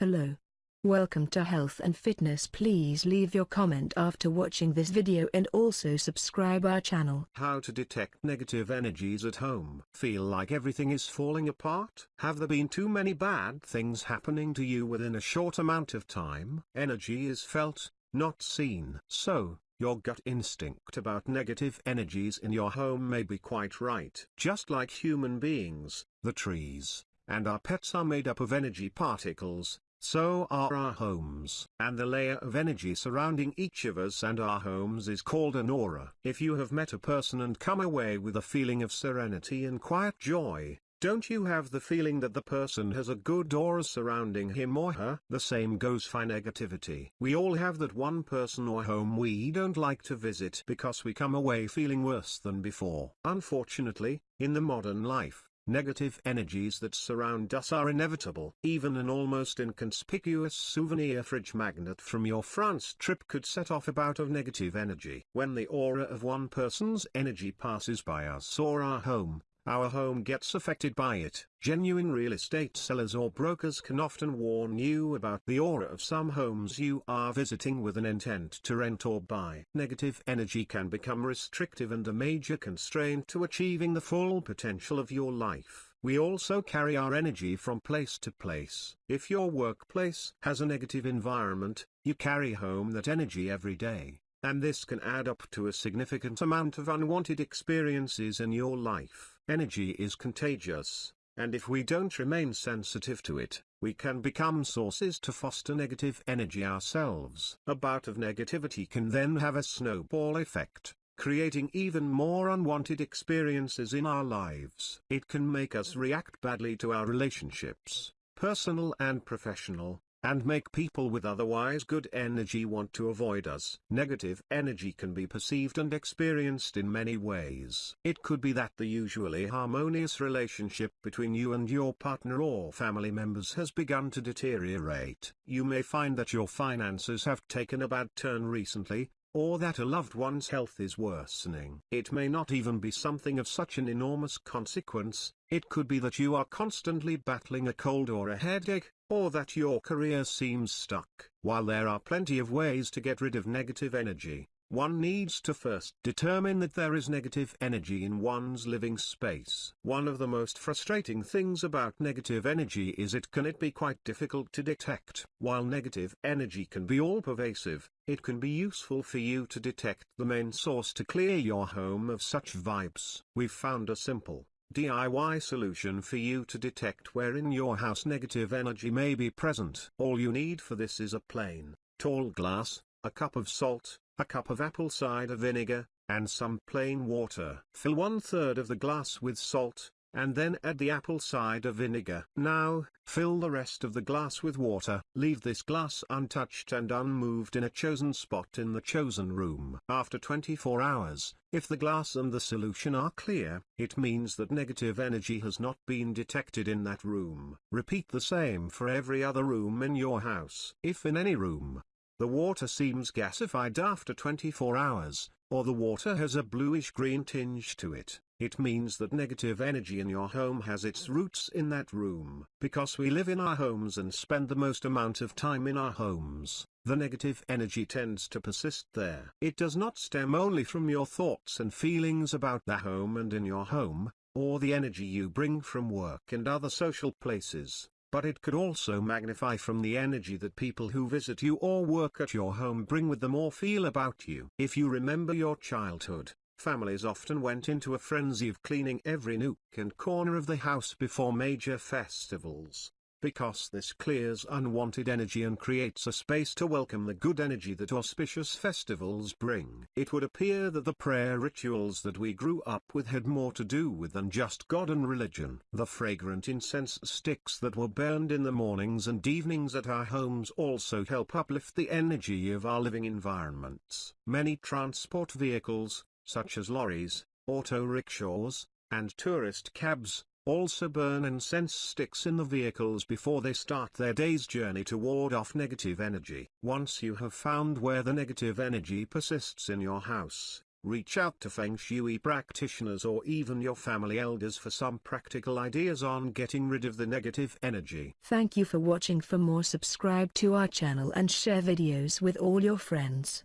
Hello. Welcome to Health and Fitness please leave your comment after watching this video and also subscribe our channel. How to detect negative energies at home. Feel like everything is falling apart? Have there been too many bad things happening to you within a short amount of time? Energy is felt, not seen. So, your gut instinct about negative energies in your home may be quite right. Just like human beings, the trees, and our pets are made up of energy particles, so are our homes. And the layer of energy surrounding each of us and our homes is called an aura. If you have met a person and come away with a feeling of serenity and quiet joy, don't you have the feeling that the person has a good aura surrounding him or her? The same goes for negativity. We all have that one person or home we don't like to visit because we come away feeling worse than before. Unfortunately, in the modern life, Negative energies that surround us are inevitable. Even an almost inconspicuous souvenir fridge magnet from your France trip could set off a bout of negative energy. When the aura of one person's energy passes by us or our home, our home gets affected by it. Genuine real estate sellers or brokers can often warn you about the aura of some homes you are visiting with an intent to rent or buy. Negative energy can become restrictive and a major constraint to achieving the full potential of your life. We also carry our energy from place to place. If your workplace has a negative environment, you carry home that energy every day and this can add up to a significant amount of unwanted experiences in your life. Energy is contagious, and if we don't remain sensitive to it, we can become sources to foster negative energy ourselves. A bout of negativity can then have a snowball effect, creating even more unwanted experiences in our lives. It can make us react badly to our relationships, personal and professional, and make people with otherwise good energy want to avoid us. Negative energy can be perceived and experienced in many ways. It could be that the usually harmonious relationship between you and your partner or family members has begun to deteriorate. You may find that your finances have taken a bad turn recently, or that a loved one's health is worsening. It may not even be something of such an enormous consequence, it could be that you are constantly battling a cold or a headache, or that your career seems stuck. While there are plenty of ways to get rid of negative energy, one needs to first determine that there is negative energy in one's living space. One of the most frustrating things about negative energy is it can it be quite difficult to detect. While negative energy can be all pervasive, it can be useful for you to detect the main source to clear your home of such vibes. We've found a simple, DIY solution for you to detect where in your house negative energy may be present. All you need for this is a plain, tall glass, a cup of salt, a cup of apple cider vinegar, and some plain water. Fill one third of the glass with salt, and then add the apple cider vinegar. Now, fill the rest of the glass with water. Leave this glass untouched and unmoved in a chosen spot in the chosen room. After 24 hours, if the glass and the solution are clear, it means that negative energy has not been detected in that room. Repeat the same for every other room in your house. If in any room, the water seems gasified after 24 hours, or the water has a bluish-green tinge to it, it means that negative energy in your home has its roots in that room. Because we live in our homes and spend the most amount of time in our homes, the negative energy tends to persist there. It does not stem only from your thoughts and feelings about the home and in your home, or the energy you bring from work and other social places but it could also magnify from the energy that people who visit you or work at your home bring with them or feel about you. If you remember your childhood, families often went into a frenzy of cleaning every nook and corner of the house before major festivals because this clears unwanted energy and creates a space to welcome the good energy that auspicious festivals bring. It would appear that the prayer rituals that we grew up with had more to do with than just God and religion. The fragrant incense sticks that were burned in the mornings and evenings at our homes also help uplift the energy of our living environments. Many transport vehicles, such as lorries, auto rickshaws, and tourist cabs, also burn incense sticks in the vehicles before they start their day's journey to ward off negative energy. Once you have found where the negative energy persists in your house, reach out to Feng Shui practitioners or even your family elders for some practical ideas on getting rid of the negative energy. Thank you for watching for more subscribe to our channel and share videos with all your friends.